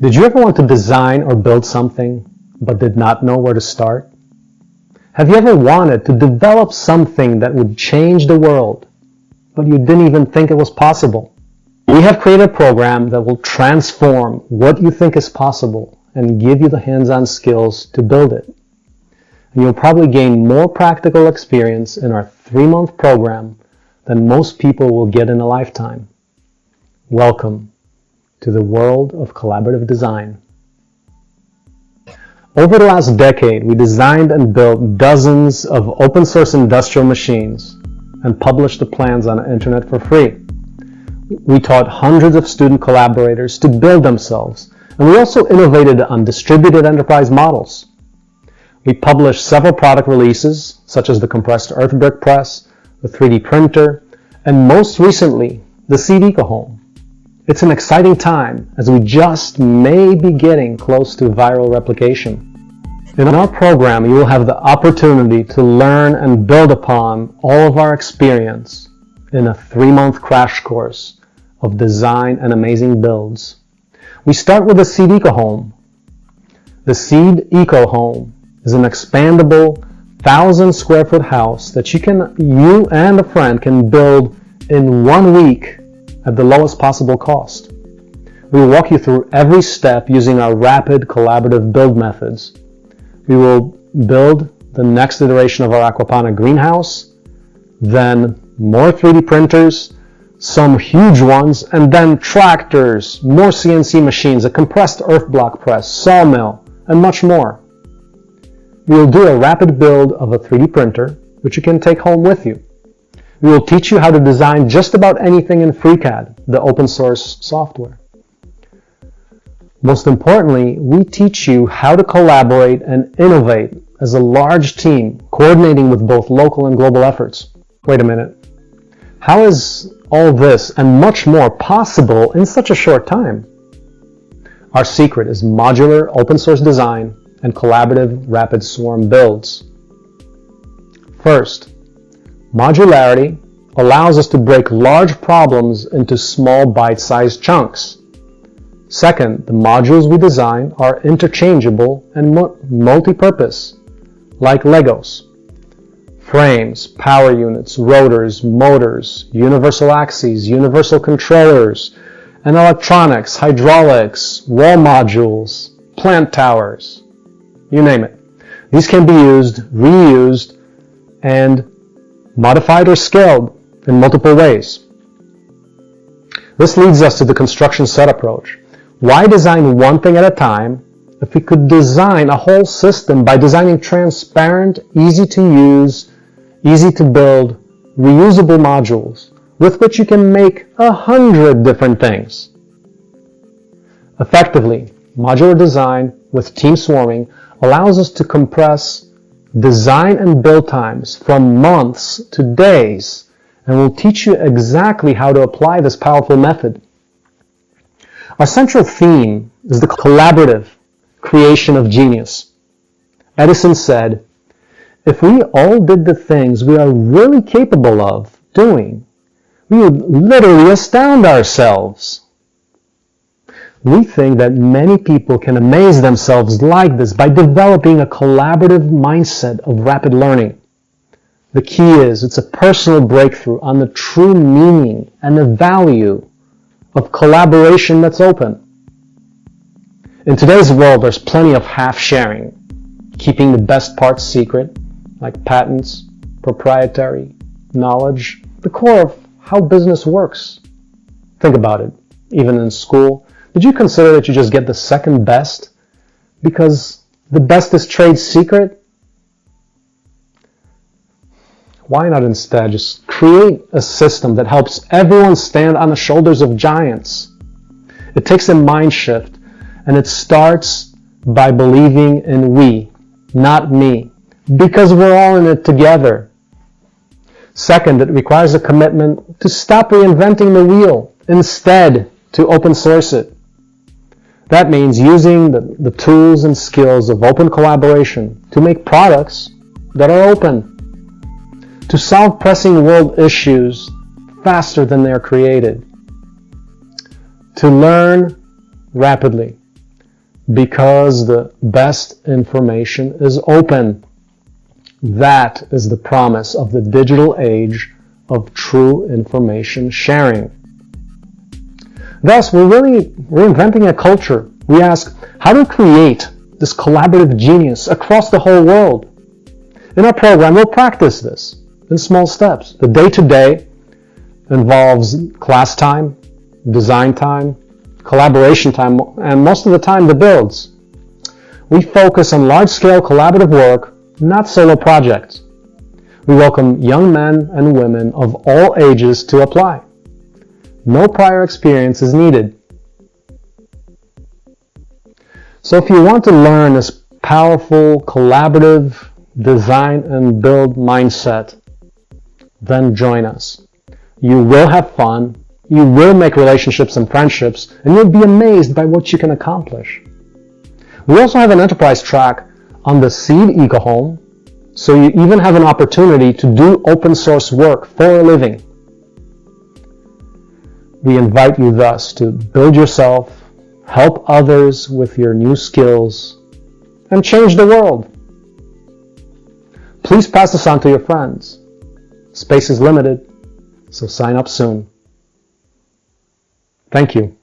Did you ever want to design or build something but did not know where to start? Have you ever wanted to develop something that would change the world but you didn't even think it was possible? We have created a program that will transform what you think is possible and give you the hands-on skills to build it. And you'll probably gain more practical experience in our three-month program than most people will get in a lifetime. Welcome to the world of collaborative design. Over the last decade, we designed and built dozens of open source industrial machines and published the plans on the internet for free. We taught hundreds of student collaborators to build themselves, and we also innovated on distributed enterprise models. We published several product releases, such as the compressed earth brick press, the 3D printer, and most recently, the Eco Home. It's an exciting time as we just may be getting close to viral replication. In our program, you will have the opportunity to learn and build upon all of our experience in a three-month crash course of design and amazing builds. We start with the Seed Eco Home. The Seed Eco Home is an expandable thousand square foot house that you can you and a friend can build in one week at the lowest possible cost. We will walk you through every step using our rapid collaborative build methods. We will build the next iteration of our aquaponic greenhouse, then more 3D printers, some huge ones, and then tractors, more CNC machines, a compressed earth block press, sawmill, and much more. We will do a rapid build of a 3D printer, which you can take home with you. We will teach you how to design just about anything in FreeCAD, the open source software. Most importantly, we teach you how to collaborate and innovate as a large team, coordinating with both local and global efforts. Wait a minute. How is all this and much more possible in such a short time? Our secret is modular open source design and collaborative rapid swarm builds. First, Modularity allows us to break large problems into small bite-sized chunks. Second, the modules we design are interchangeable and multi-purpose, like Legos. Frames, power units, rotors, motors, universal axes, universal controllers, and electronics, hydraulics, wall modules, plant towers, you name it. These can be used, reused, and modified or scaled in multiple ways. This leads us to the construction set approach. Why design one thing at a time if we could design a whole system by designing transparent, easy to use, easy to build, reusable modules with which you can make a hundred different things. Effectively, modular design with team swarming allows us to compress design and build times from months to days and we'll teach you exactly how to apply this powerful method. Our central theme is the collaborative creation of genius. Edison said, if we all did the things we are really capable of doing, we would literally astound ourselves. We think that many people can amaze themselves like this by developing a collaborative mindset of rapid learning. The key is it's a personal breakthrough on the true meaning and the value of collaboration that's open. In today's world, there's plenty of half sharing, keeping the best parts secret, like patents, proprietary, knowledge, the core of how business works. Think about it. Even in school, did you consider that you just get the second best because the best is trade secret? Why not instead just create a system that helps everyone stand on the shoulders of giants? It takes a mind shift and it starts by believing in we, not me, because we're all in it together. Second, it requires a commitment to stop reinventing the wheel, instead to open source it. That means using the, the tools and skills of open collaboration to make products that are open, to solve pressing world issues faster than they're created, to learn rapidly, Because the best information is open. That is the promise of the digital age of true information sharing. Thus, we're really reinventing a culture. We ask, how to create this collaborative genius across the whole world? In our program, we'll practice this in small steps. The day-to-day involves class time, design time, collaboration time, and most of the time the builds. We focus on large-scale collaborative work, not solo projects. We welcome young men and women of all ages to apply. No prior experience is needed. So if you want to learn this powerful, collaborative, design and build mindset, then join us. You will have fun, you will make relationships and friendships, and you'll be amazed by what you can accomplish. We also have an enterprise track on the Seed EcoHome, so you even have an opportunity to do open source work for a living. We invite you thus to build yourself, help others with your new skills, and change the world. Please pass this on to your friends. Space is limited, so sign up soon. Thank you.